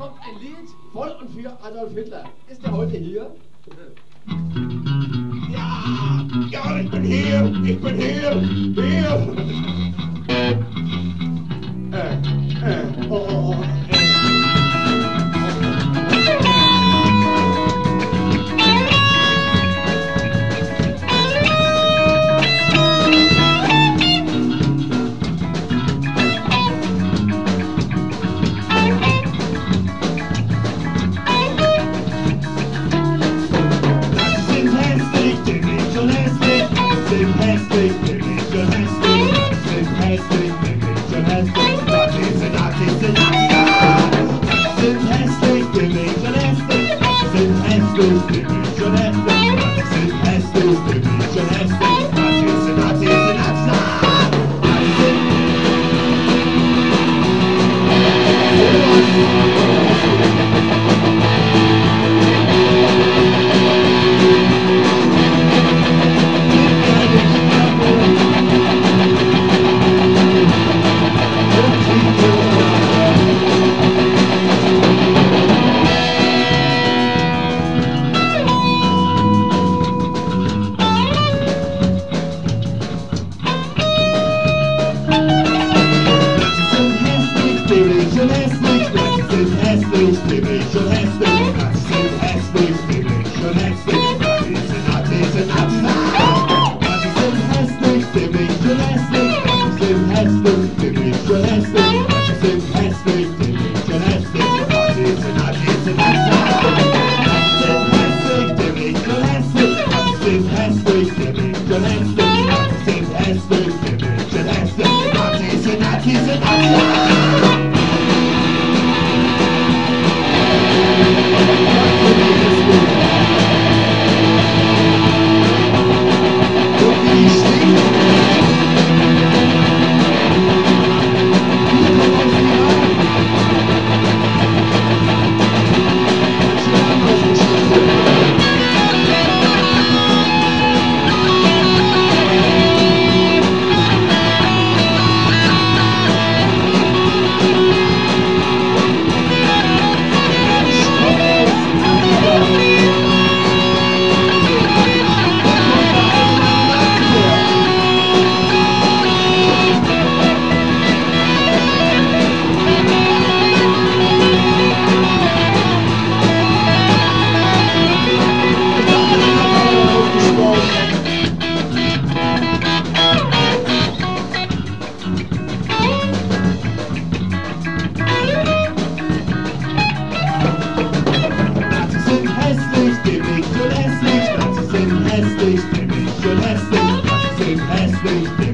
kommt ein Lied von und für Adolf Hitler. Ist er heute hier? Ja, ja, ich bin hier, ich bin hier, hier. Äh, äh, oh, oh, Schon hässlich. Sind hässlich, Hashtag, hashtag, stimation, hashtag, hashtag, hashtag, past me, same past me.